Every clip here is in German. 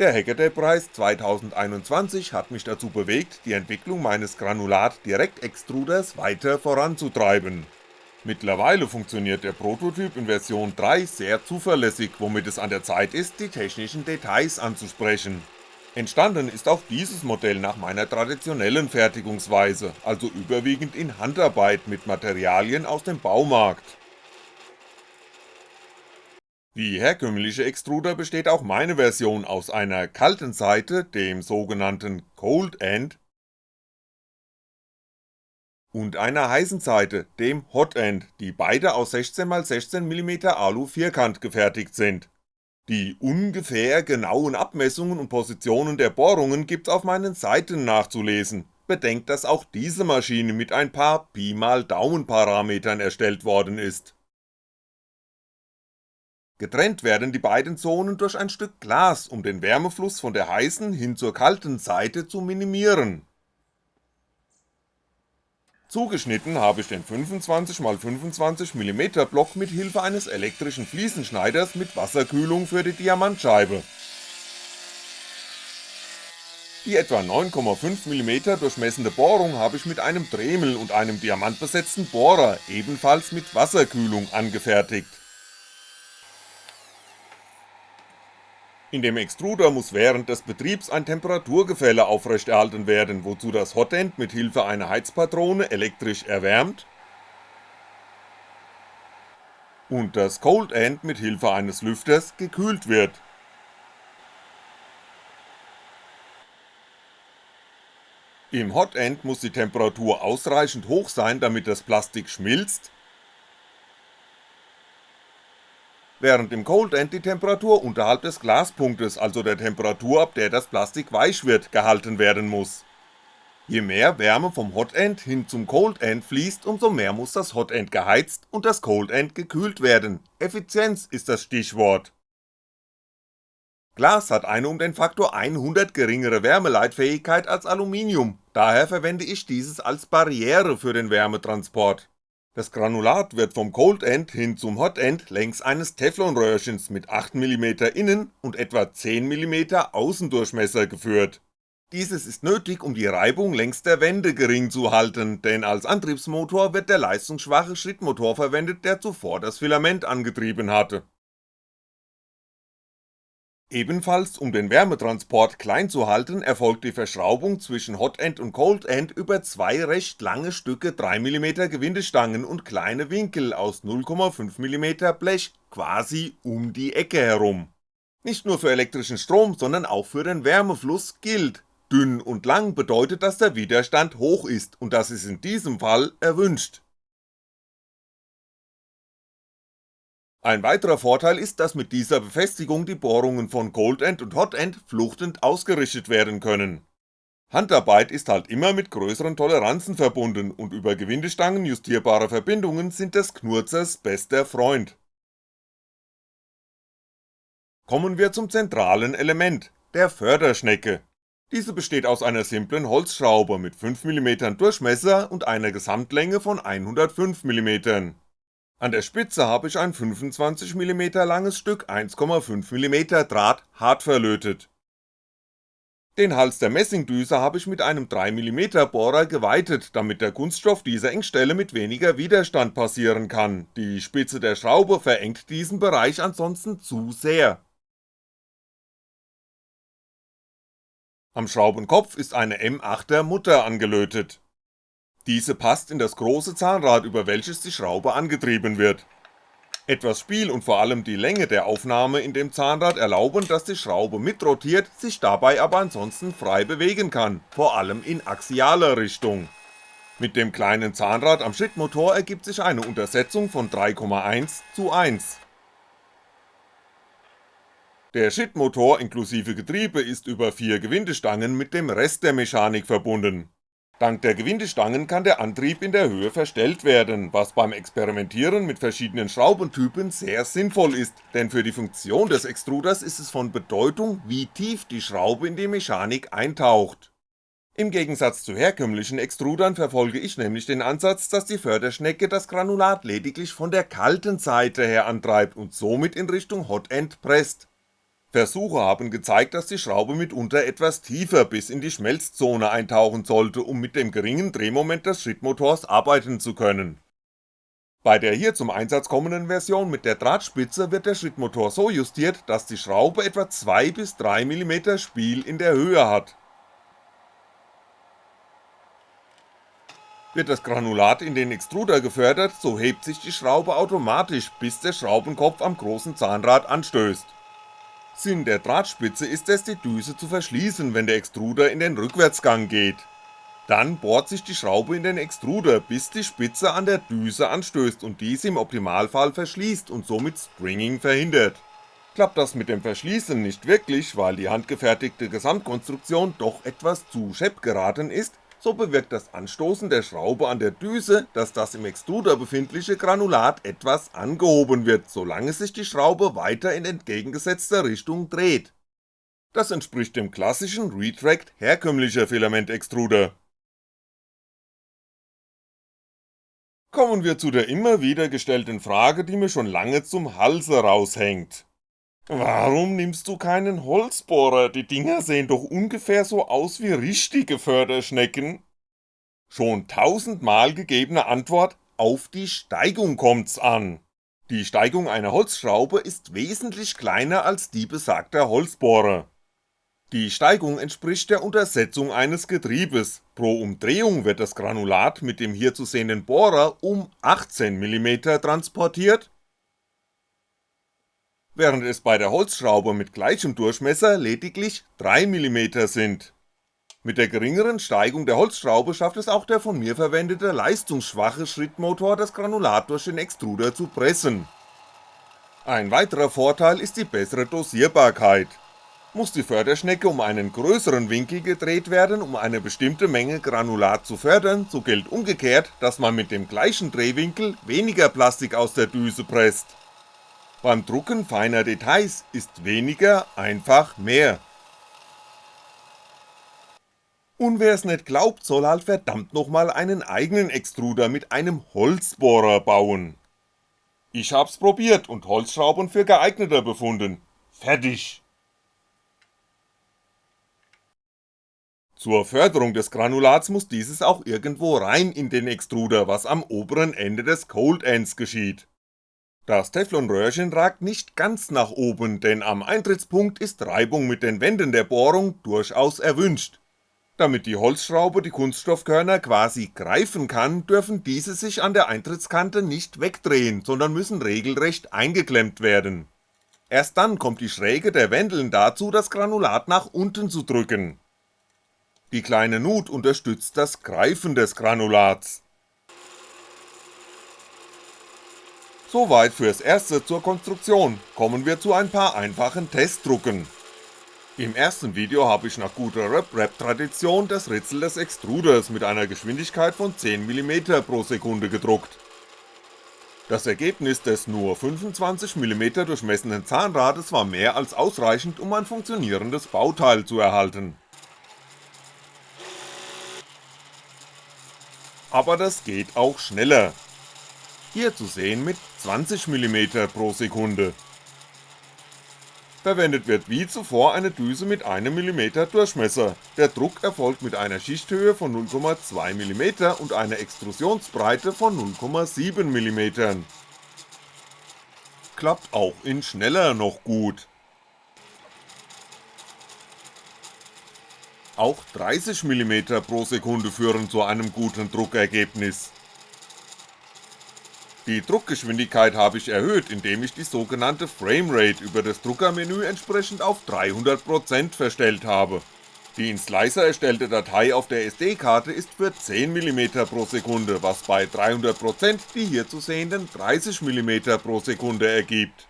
Der Hackaday-Preis 2021 hat mich dazu bewegt, die Entwicklung meines Granulat-Direktextruders weiter voranzutreiben. Mittlerweile funktioniert der Prototyp in Version 3 sehr zuverlässig, womit es an der Zeit ist, die technischen Details anzusprechen. Entstanden ist auch dieses Modell nach meiner traditionellen Fertigungsweise, also überwiegend in Handarbeit mit Materialien aus dem Baumarkt. Wie herkömmliche Extruder besteht auch meine Version aus einer kalten Seite, dem sogenannten Cold End, und einer heißen Seite, dem Hot End, die beide aus 16x16mm Alu vierkant gefertigt sind. Die ungefähr genauen Abmessungen und Positionen der Bohrungen gibt's auf meinen Seiten nachzulesen, bedenkt dass auch diese Maschine mit ein paar Pi mal Daumen Parametern erstellt worden ist Getrennt werden die beiden Zonen durch ein Stück Glas, um den Wärmefluss von der heißen hin zur kalten Seite zu minimieren. Zugeschnitten habe ich den 25x25mm Block mit Hilfe eines elektrischen Fliesenschneiders mit Wasserkühlung für die Diamantscheibe. Die etwa 9,5mm durchmessende Bohrung habe ich mit einem Dremel und einem diamantbesetzten Bohrer, ebenfalls mit Wasserkühlung, angefertigt In dem Extruder muss während des Betriebs ein Temperaturgefälle aufrechterhalten werden, wozu das Hotend mit Hilfe einer Heizpatrone elektrisch erwärmt und das Cold End mit Hilfe eines Lüfters gekühlt wird. Im Hot End muss die Temperatur ausreichend hoch sein, damit das Plastik schmilzt während im Cold End die Temperatur unterhalb des Glaspunktes, also der Temperatur ab der das Plastik weich wird, gehalten werden muss. Je mehr Wärme vom Hot End hin zum Cold End fließt, umso mehr muss das Hot End geheizt und das Cold End gekühlt werden, Effizienz ist das Stichwort. Glas hat eine um den Faktor 100 geringere Wärmeleitfähigkeit als Aluminium, daher verwende ich dieses als Barriere für den Wärmetransport das Granulat wird vom Cold End hin zum Hot End längs eines Teflonröhrchens mit 8mm Innen- und etwa 10mm Außendurchmesser geführt. Dieses ist nötig, um die Reibung längs der Wände gering zu halten, denn als Antriebsmotor wird der leistungsschwache Schrittmotor verwendet, der zuvor das Filament angetrieben hatte Ebenfalls um den Wärmetransport klein zu halten, erfolgt die Verschraubung zwischen Hot End und Cold End über zwei recht lange Stücke 3mm Gewindestangen und kleine Winkel aus 0,5mm Blech quasi um die Ecke herum. Nicht nur für elektrischen Strom, sondern auch für den Wärmefluss gilt, dünn und lang bedeutet, dass der Widerstand hoch ist und das ist in diesem Fall erwünscht Ein weiterer Vorteil ist, dass mit dieser Befestigung die Bohrungen von Cold End und Hot End fluchtend ausgerichtet werden können. Handarbeit ist halt immer mit größeren Toleranzen verbunden und über Gewindestangen justierbare Verbindungen sind des Knurzers bester Freund. Kommen wir zum zentralen Element, der Förderschnecke. Diese besteht aus einer simplen Holzschraube mit 5mm Durchmesser und einer Gesamtlänge von 105mm an der Spitze habe ich ein 25mm langes Stück 1,5mm Draht hart verlötet. Den Hals der Messingdüse habe ich mit einem 3mm Bohrer geweitet, damit der Kunststoff dieser Engstelle mit weniger Widerstand passieren kann, die Spitze der Schraube verengt diesen Bereich ansonsten zu sehr. Am Schraubenkopf ist eine M8er Mutter angelötet diese passt in das große Zahnrad, über welches die Schraube angetrieben wird. Etwas Spiel und vor allem die Länge der Aufnahme in dem Zahnrad erlauben, dass die Schraube mitrotiert, sich dabei aber ansonsten frei bewegen kann, vor allem in axialer Richtung. Mit dem kleinen Zahnrad am Schrittmotor ergibt sich eine Untersetzung von 3,1 zu 1. Der Schrittmotor inklusive Getriebe ist über vier Gewindestangen mit dem Rest der Mechanik verbunden Dank der Gewindestangen kann der Antrieb in der Höhe verstellt werden, was beim Experimentieren mit verschiedenen Schraubentypen sehr sinnvoll ist, denn für die Funktion des Extruders ist es von Bedeutung, wie tief die Schraube in die Mechanik eintaucht. Im Gegensatz zu herkömmlichen Extrudern verfolge ich nämlich den Ansatz, dass die Förderschnecke das Granulat lediglich von der kalten Seite her antreibt und somit in Richtung Hot End presst Versuche haben gezeigt, dass die Schraube mitunter etwas tiefer bis in die Schmelzzone eintauchen sollte, um mit dem geringen Drehmoment des Schrittmotors arbeiten zu können. Bei der hier zum Einsatz kommenden Version mit der Drahtspitze wird der Schrittmotor so justiert, dass die Schraube etwa 2 bis 3 mm Spiel in der Höhe hat. Wird das Granulat in den Extruder gefördert, so hebt sich die Schraube automatisch, bis der Schraubenkopf am großen Zahnrad anstößt Sinn der Drahtspitze ist es, die Düse zu verschließen, wenn der Extruder in den Rückwärtsgang geht. Dann bohrt sich die Schraube in den Extruder, bis die Spitze an der Düse anstößt und diese im Optimalfall verschließt und somit Stringing verhindert. Klappt das mit dem Verschließen nicht wirklich, weil die handgefertigte Gesamtkonstruktion doch etwas zu schepp geraten ist, so bewirkt das Anstoßen der Schraube an der Düse, dass das im Extruder befindliche Granulat etwas angehoben wird, solange sich die Schraube weiter in entgegengesetzter Richtung dreht. Das entspricht dem klassischen Retract herkömmlicher Filamentextruder. Kommen wir zu der immer wieder gestellten Frage, die mir schon lange zum Halse raushängt. Warum nimmst du keinen Holzbohrer? Die Dinger sehen doch ungefähr so aus wie richtige Förderschnecken. Schon tausendmal gegebene Antwort, auf die Steigung kommt's an. Die Steigung einer Holzschraube ist wesentlich kleiner als die besagter Holzbohrer. Die Steigung entspricht der Untersetzung eines Getriebes, pro Umdrehung wird das Granulat mit dem hier zu sehenden Bohrer um 18mm transportiert während es bei der Holzschraube mit gleichem Durchmesser lediglich 3mm sind. Mit der geringeren Steigung der Holzschraube schafft es auch der von mir verwendete leistungsschwache Schrittmotor das Granulat durch den Extruder zu pressen. Ein weiterer Vorteil ist die bessere Dosierbarkeit. Muss die Förderschnecke um einen größeren Winkel gedreht werden, um eine bestimmte Menge Granulat zu fördern, so gilt umgekehrt, dass man mit dem gleichen Drehwinkel weniger Plastik aus der Düse presst. Beim Drucken feiner Details ist weniger einfach mehr. Und wer's nicht glaubt, soll halt verdammt nochmal einen eigenen Extruder mit einem Holzbohrer bauen. Ich hab's probiert und Holzschrauben für geeigneter befunden. Fertig! Zur Förderung des Granulats muss dieses auch irgendwo rein in den Extruder, was am oberen Ende des Cold Ends geschieht. Das Teflonröhrchen ragt nicht ganz nach oben, denn am Eintrittspunkt ist Reibung mit den Wänden der Bohrung durchaus erwünscht. Damit die Holzschraube die Kunststoffkörner quasi greifen kann, dürfen diese sich an der Eintrittskante nicht wegdrehen, sondern müssen regelrecht eingeklemmt werden. Erst dann kommt die Schräge der Wendeln dazu, das Granulat nach unten zu drücken. Die kleine Nut unterstützt das Greifen des Granulats. Soweit fürs erste zur Konstruktion, kommen wir zu ein paar einfachen Testdrucken. Im ersten Video habe ich nach guter Rap-Rap-Tradition das Ritzel des Extruders mit einer Geschwindigkeit von 10mm pro Sekunde gedruckt. Das Ergebnis des nur 25mm durchmessenen Zahnrades war mehr als ausreichend, um ein funktionierendes Bauteil zu erhalten. Aber das geht auch schneller, hier zu sehen mit 20mm pro Sekunde. Verwendet wird wie zuvor eine Düse mit 1mm Durchmesser, der Druck erfolgt mit einer Schichthöhe von 0,2mm und einer Extrusionsbreite von 0,7mm. Klappt auch in schneller noch gut. Auch 30mm pro Sekunde führen zu einem guten Druckergebnis. Die Druckgeschwindigkeit habe ich erhöht, indem ich die sogenannte Framerate über das Druckermenü entsprechend auf 300% verstellt habe. Die in Slicer erstellte Datei auf der SD-Karte ist für 10mm pro Sekunde, was bei 300% die hier zu sehenden 30mm pro Sekunde ergibt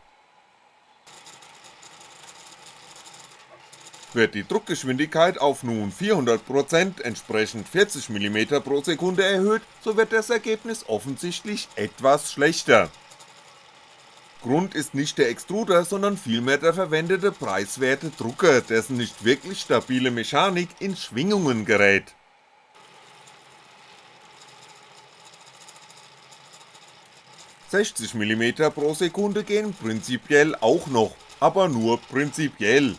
Wird die Druckgeschwindigkeit auf nun 400% entsprechend 40mm pro Sekunde erhöht, so wird das Ergebnis offensichtlich etwas schlechter. Grund ist nicht der Extruder, sondern vielmehr der verwendete preiswerte Drucker, dessen nicht wirklich stabile Mechanik in Schwingungen gerät. 60mm pro Sekunde gehen prinzipiell auch noch, aber nur prinzipiell.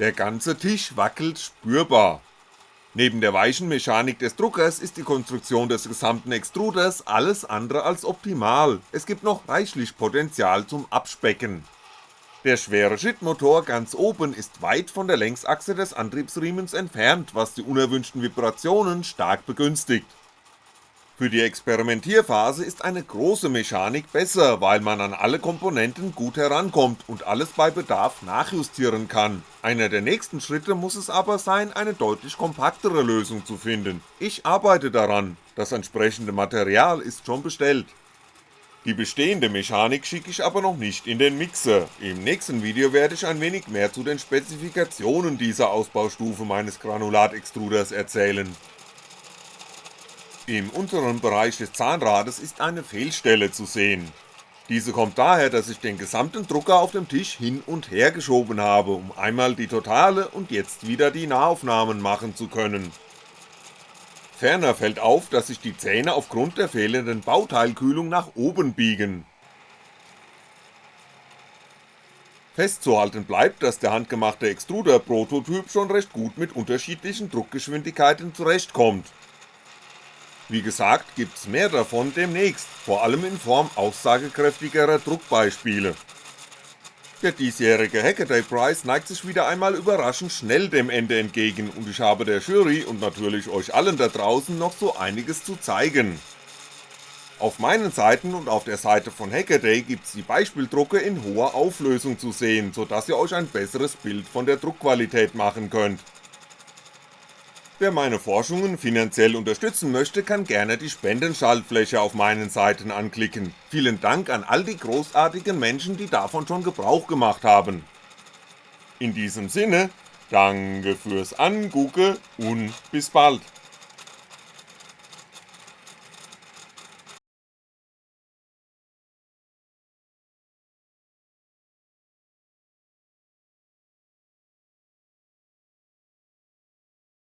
Der ganze Tisch wackelt spürbar. Neben der weichen Mechanik des Druckers ist die Konstruktion des gesamten Extruders alles andere als optimal, es gibt noch reichlich Potenzial zum Abspecken. Der schwere Schrittmotor ganz oben ist weit von der Längsachse des Antriebsriemens entfernt, was die unerwünschten Vibrationen stark begünstigt. Für die Experimentierphase ist eine große Mechanik besser, weil man an alle Komponenten gut herankommt und alles bei Bedarf nachjustieren kann, einer der nächsten Schritte muss es aber sein, eine deutlich kompaktere Lösung zu finden, ich arbeite daran, das entsprechende Material ist schon bestellt. Die bestehende Mechanik schicke ich aber noch nicht in den Mixer, im nächsten Video werde ich ein wenig mehr zu den Spezifikationen dieser Ausbaustufe meines Granulat-Extruders erzählen. Im unteren Bereich des Zahnrades ist eine Fehlstelle zu sehen. Diese kommt daher, dass ich den gesamten Drucker auf dem Tisch hin und her geschoben habe, um einmal die Totale und jetzt wieder die Nahaufnahmen machen zu können. Ferner fällt auf, dass sich die Zähne aufgrund der fehlenden Bauteilkühlung nach oben biegen. Festzuhalten bleibt, dass der handgemachte Extruder-Prototyp schon recht gut mit unterschiedlichen Druckgeschwindigkeiten zurechtkommt. Wie gesagt gibt's mehr davon demnächst, vor allem in Form aussagekräftigerer Druckbeispiele. Der diesjährige Hackaday Prize neigt sich wieder einmal überraschend schnell dem Ende entgegen und ich habe der Jury und natürlich euch allen da draußen noch so einiges zu zeigen. Auf meinen Seiten und auf der Seite von Hackaday gibt's die Beispieldrucke in hoher Auflösung zu sehen, sodass ihr euch ein besseres Bild von der Druckqualität machen könnt. Wer meine Forschungen finanziell unterstützen möchte, kann gerne die Spendenschaltfläche auf meinen Seiten anklicken. Vielen Dank an all die großartigen Menschen, die davon schon Gebrauch gemacht haben. In diesem Sinne, danke fürs Angucke und bis bald.